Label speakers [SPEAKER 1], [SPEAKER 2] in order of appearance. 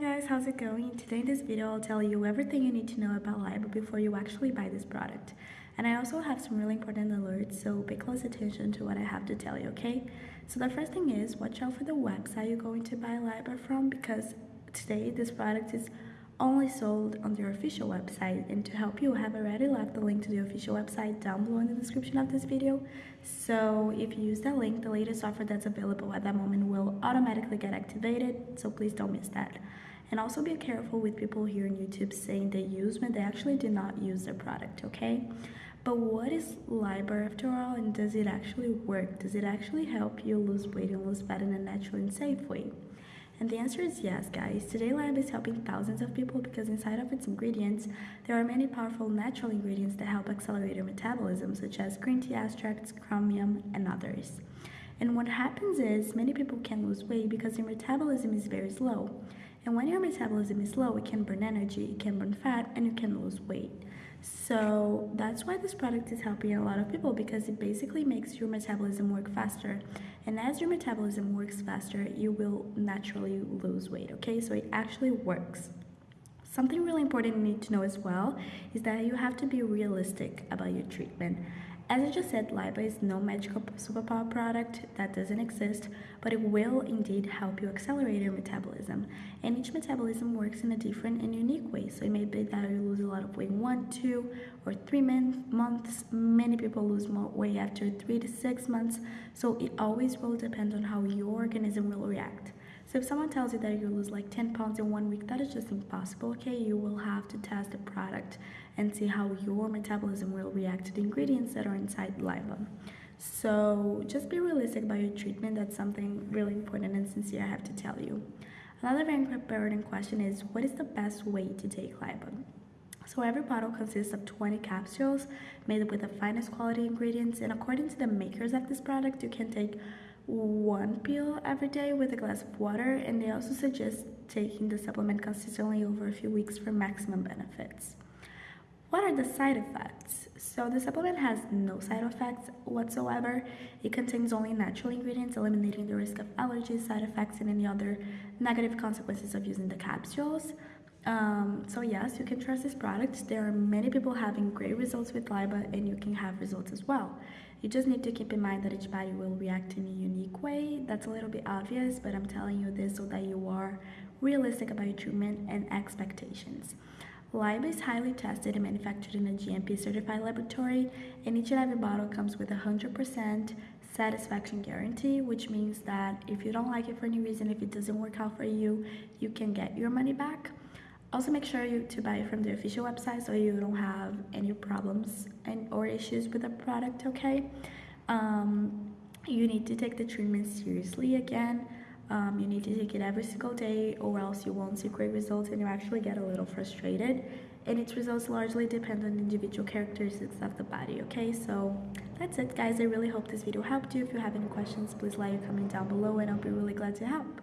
[SPEAKER 1] guys, how's it going? Today in this video I'll tell you everything you need to know about LIBA before you actually buy this product. And I also have some really important alerts, so pay close attention to what I have to tell you, okay? So the first thing is, watch out for the website you're going to buy LIBA from because today this product is only sold on their official website and to help you I have already left the link to the official website down below in the description of this video so if you use that link the latest offer that's available at that moment will automatically get activated so please don't miss that and also be careful with people here on YouTube saying they use when they actually do not use the product okay but what is LIBA after all and does it actually work does it actually help you lose weight and lose fat in a natural and safe way and the answer is yes, guys. Today Lab is helping thousands of people because inside of its ingredients, there are many powerful natural ingredients that help accelerate your metabolism, such as green tea extracts, chromium, and others. And what happens is many people can lose weight because their metabolism is very slow. And when your metabolism is low, it can burn energy, it can burn fat, and you can lose weight. So that's why this product is helping a lot of people because it basically makes your metabolism work faster. And as your metabolism works faster, you will naturally lose weight, okay? So it actually works. Something really important you need to know as well is that you have to be realistic about your treatment. As I just said, LIBA is no magical superpower product that doesn't exist, but it will indeed help you accelerate your metabolism. And each metabolism works in a different and unique way. So it may be that you lose a lot of weight in one, two, or three months. Many people lose more weight after three to six months. So it always will depend on how your organism will react. So if someone tells you that you lose like 10 pounds in one week, that is just impossible, okay? You will have to test the product and see how your metabolism will react to the ingredients that are inside LIBA. So just be realistic about your treatment. That's something really important and sincere I have to tell you. Another very important question is, what is the best way to take LIBA? So every bottle consists of 20 capsules made with the finest quality ingredients and according to the makers of this product, you can take one pill every day with a glass of water and they also suggest taking the supplement consistently over a few weeks for maximum benefits. What are the side effects? So the supplement has no side effects whatsoever. It contains only natural ingredients, eliminating the risk of allergies, side effects, and any other negative consequences of using the capsules. Um, so yes, you can trust this product. There are many people having great results with LIBA and you can have results as well. You just need to keep in mind that each body will react in a unique way. That's a little bit obvious, but I'm telling you this so that you are realistic about your treatment and expectations. LIBA is highly tested and manufactured in a GMP certified laboratory, and each and every bottle comes with a 100% satisfaction guarantee, which means that if you don't like it for any reason, if it doesn't work out for you, you can get your money back. Also make sure you to buy it from the official website so you don't have any problems and or issues with the product, okay? Um, you need to take the treatment seriously again. Um, you need to take it every single day or else you won't see great results and you actually get a little frustrated. And its results largely depend on individual characteristics of the body, okay? So that's it, guys. I really hope this video helped you. If you have any questions, please leave a comment down below and I'll be really glad to help.